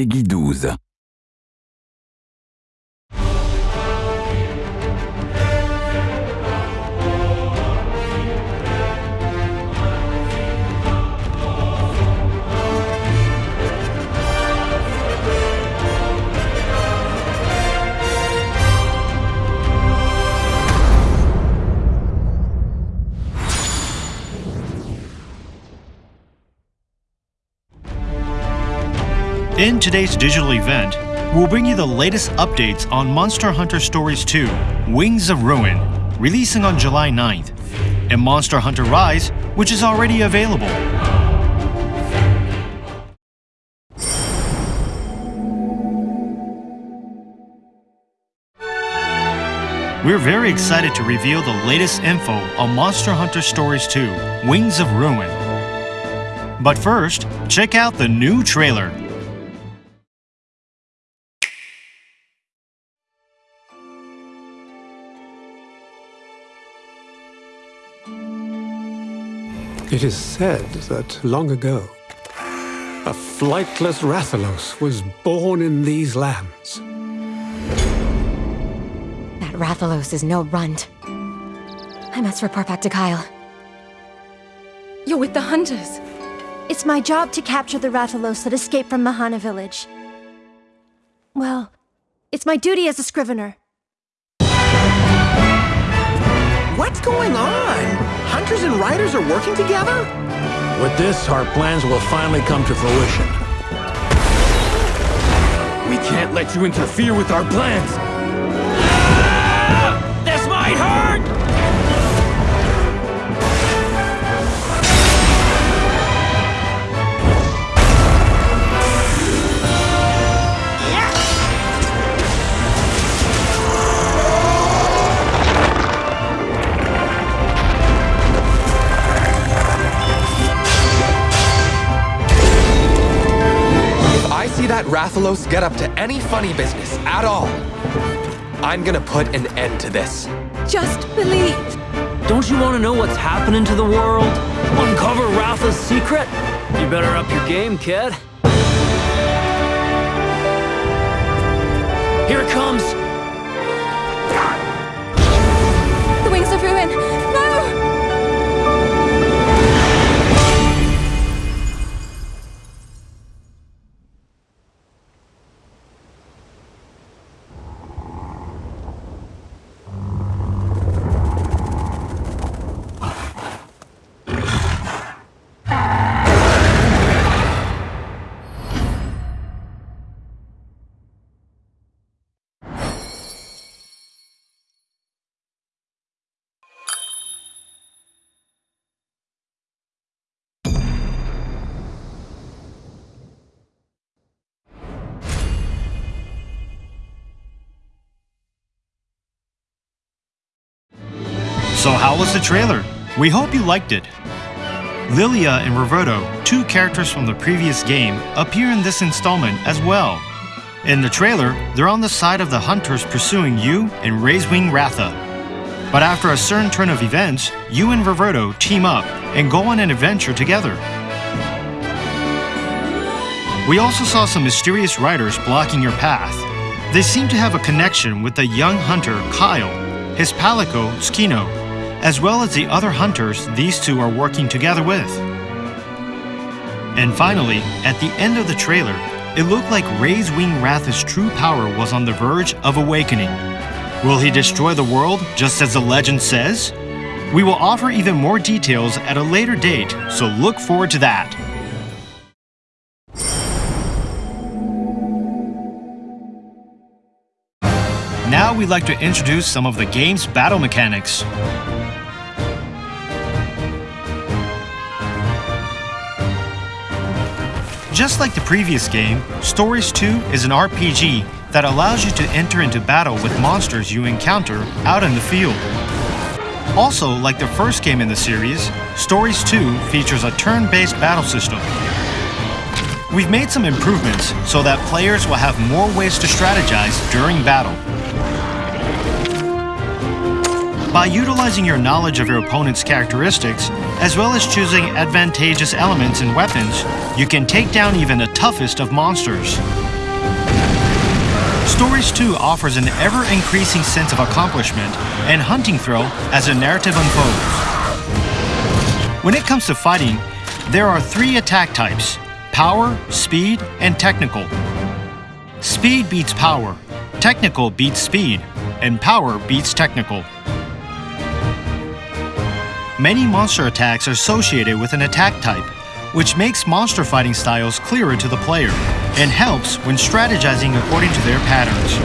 Peggy 12. In today's digital event, we'll bring you the latest updates on Monster Hunter Stories 2 Wings of Ruin, releasing on July 9th, and Monster Hunter Rise, which is already available. We're very excited to reveal the latest info on Monster Hunter Stories 2 Wings of Ruin. But first, check out the new trailer. It is said that long ago, a flightless Rathalos was born in these lands. That Rathalos is no runt. I must report back to Kyle. You're with the hunters. It's my job to capture the Rathalos that escaped from Mahana village. Well, it's my duty as a scrivener. What's going on? Hunters and riders are working together? With this, our plans will finally come to fruition. We can't let you interfere with our plans! This might hurt! Rathalos get up to any funny business at all, I'm gonna put an end to this. Just believe. Don't you want to know what's happening to the world? Uncover Ratha's secret? You better up your game, kid. Here it comes! So how was the trailer? We hope you liked it. Lilia and Reverto, two characters from the previous game, appear in this installment as well. In the trailer, they're on the side of the hunters pursuing you and Razewing Ratha. But after a certain turn of events, you and Reverto team up and go on an adventure together. We also saw some mysterious riders blocking your path. They seem to have a connection with the young hunter Kyle, his palico Tsukino, as well as the other hunters these two are working together with. And finally, at the end of the trailer, it looked like Razewing Ratha's true power was on the verge of awakening. Will he destroy the world just as the legend says? We will offer even more details at a later date, so look forward to that. Now we'd like to introduce some of the game's battle mechanics. Just like the previous game, Stories 2 is an RPG that allows you to enter into battle with monsters you encounter out in the field. Also, like the first game in the series, Stories 2 features a turn-based battle system. We've made some improvements so that players will have more ways to strategize during battle. By utilizing your knowledge of your opponent's characteristics, as well as choosing advantageous elements and weapons, you can take down even the toughest of monsters. Stories 2 offers an ever increasing sense of accomplishment and hunting thrill as the narrative unfolds. When it comes to fighting, there are three attack types power, speed, and technical. Speed beats power, technical beats speed, and power beats technical. Many monster attacks are associated with an attack type, which makes monster fighting styles clearer to the player and helps when strategizing according to their patterns.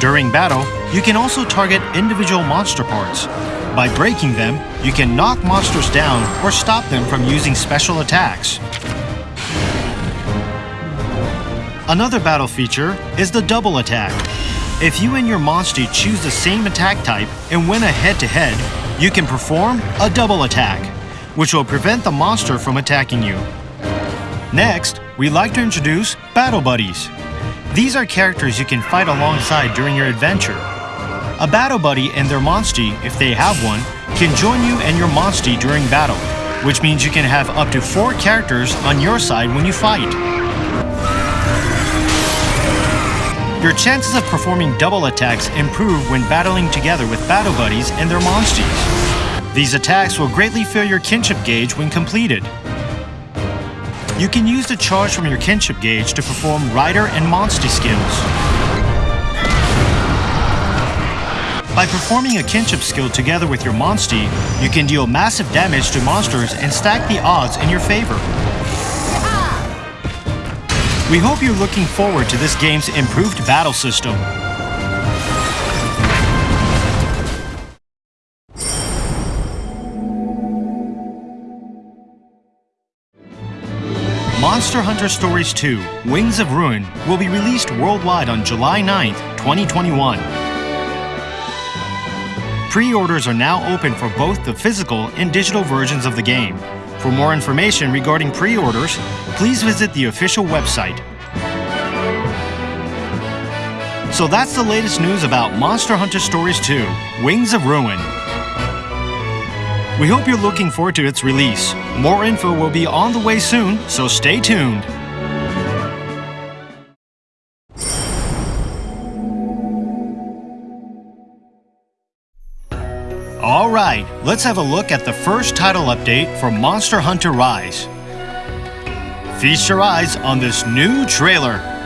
During battle, you can also target individual monster parts. By breaking them, you can knock monsters down or stop them from using special attacks. Another battle feature is the double attack. If you and your monster choose the same attack type and win a head-to-head, -head, you can perform a double attack, which will prevent the monster from attacking you. Next, we'd like to introduce Battle Buddies. These are characters you can fight alongside during your adventure. A Battle Buddy and their Monstie, if they have one, can join you and your Monstie during battle, which means you can have up to four characters on your side when you fight. Your chances of performing double attacks improve when battling together with battle buddies and their monsties. These attacks will greatly fill your kinship gauge when completed. You can use the charge from your kinship gauge to perform rider and monstie skills. By performing a kinship skill together with your monstie, you can deal massive damage to monsters and stack the odds in your favor. We hope you're looking forward to this game's improved battle system. Monster Hunter Stories 2 Wings of Ruin will be released worldwide on July 9th, 2021. Pre-orders are now open for both the physical and digital versions of the game. For more information regarding pre-orders, please visit the official website. So that's the latest news about Monster Hunter Stories 2, Wings of Ruin. We hope you're looking forward to its release. More info will be on the way soon, so stay tuned. Alright, let's have a look at the first title update for Monster Hunter Rise. Feast your eyes on this new trailer.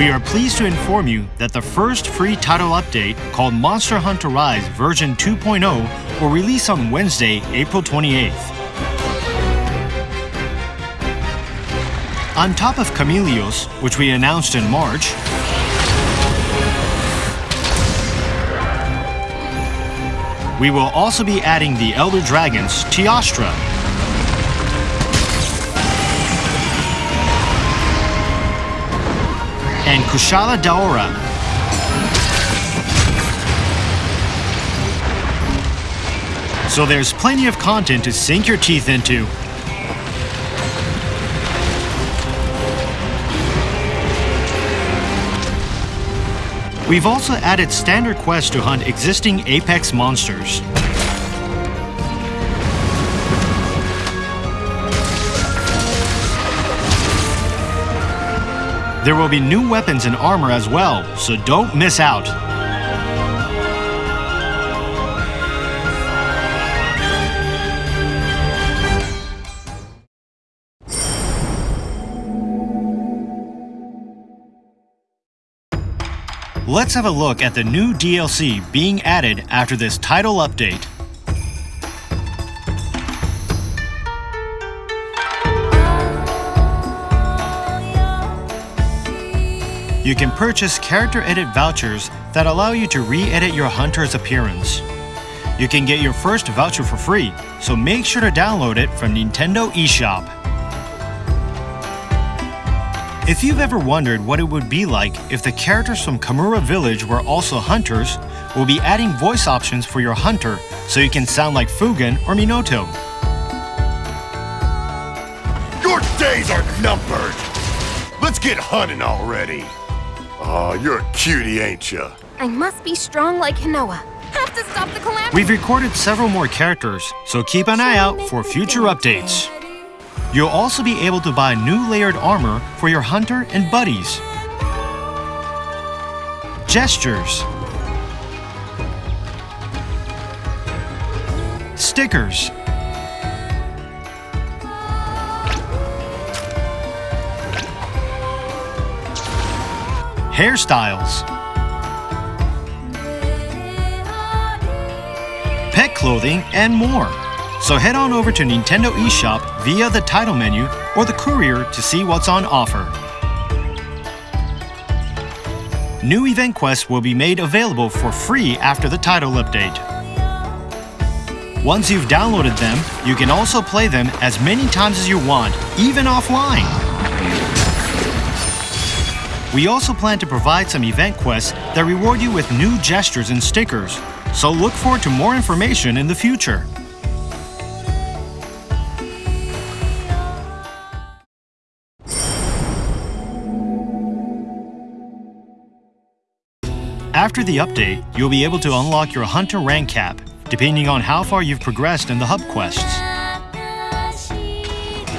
We are pleased to inform you that the first free title update, called Monster Hunter Rise version 2.0, will release on Wednesday, April 28th. On top of Chameleos, which we announced in March, we will also be adding the Elder Dragons, Teostra, and Kushala Daora. So there's plenty of content to sink your teeth into. We've also added standard quests to hunt existing Apex monsters. There will be new weapons and armor as well, so don't miss out. Let's have a look at the new DLC being added after this title update. You can purchase character edit vouchers that allow you to re-edit your hunter's appearance. You can get your first voucher for free, so make sure to download it from Nintendo eShop. If you've ever wondered what it would be like if the characters from Kamura Village were also hunters, we'll be adding voice options for your hunter so you can sound like Fugen or Minoto. Your days are numbered! Let's get hunting already! Oh, you're a cutie, ain't ya? I must be strong like Hinoa. Have to stop the calamity. We've recorded several more characters, so keep an eye out for future updates. You'll also be able to buy new layered armor for your hunter and buddies. Gestures. Stickers. Hairstyles. Pet clothing and more. So head on over to Nintendo eShop via the title menu or the courier to see what's on offer. New event quests will be made available for free after the title update. Once you've downloaded them, you can also play them as many times as you want, even offline. We also plan to provide some event quests that reward you with new gestures and stickers, so look forward to more information in the future. After the update, you'll be able to unlock your Hunter rank cap, depending on how far you've progressed in the hub quests.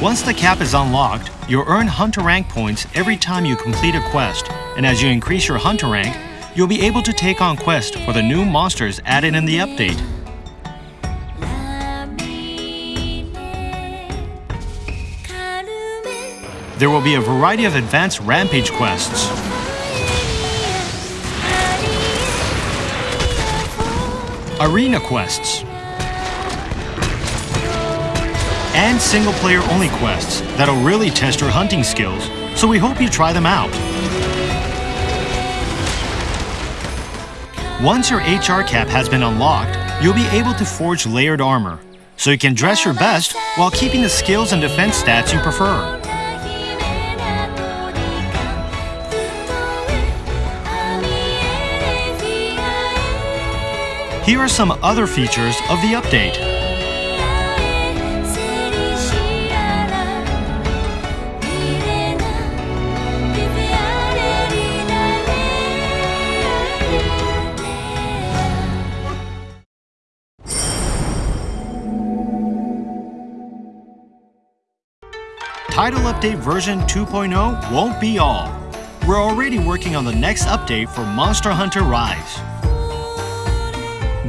Once the cap is unlocked, you'll earn Hunter rank points every time you complete a quest, and as you increase your Hunter rank, you'll be able to take on quests for the new monsters added in the update. There will be a variety of advanced Rampage quests. Arena quests. And single player only quests that'll really test your hunting skills, so we hope you try them out. Once your HR cap has been unlocked, you'll be able to forge layered armor, so you can dress your best while keeping the skills and defense stats you prefer. Here are some other features of the update. Title Update version 2.0 won't be all. We're already working on the next update for Monster Hunter Rise.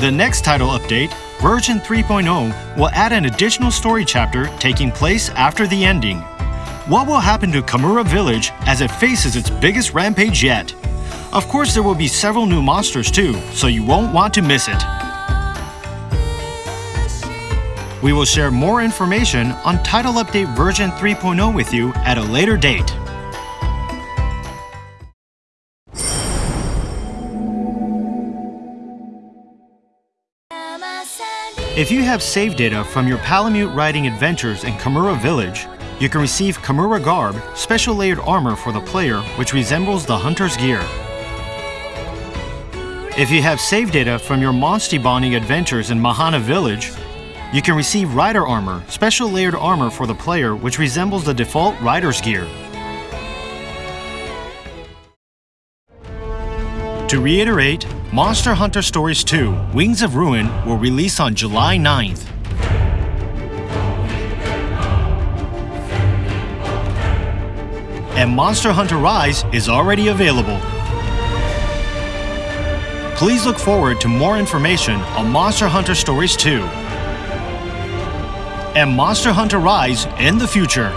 The next title update, version 3.0, will add an additional story chapter taking place after the ending. What will happen to Kamura Village as it faces its biggest rampage yet? Of course, there will be several new monsters too, so you won't want to miss it. We will share more information on Title Update version 3.0 with you at a later date. If you have save data from your Palamute riding adventures in Kamura Village, you can receive Kamura Garb, special layered armor for the player which resembles the hunter's gear. If you have save data from your Monstie bonding adventures in Mahana Village, you can receive Rider Armor, special layered armor for the player which resembles the default Rider's gear. To reiterate, Monster Hunter Stories 2 Wings of Ruin will release on July 9th. And Monster Hunter Rise is already available. Please look forward to more information on Monster Hunter Stories 2 and Monster Hunter Rise in the future.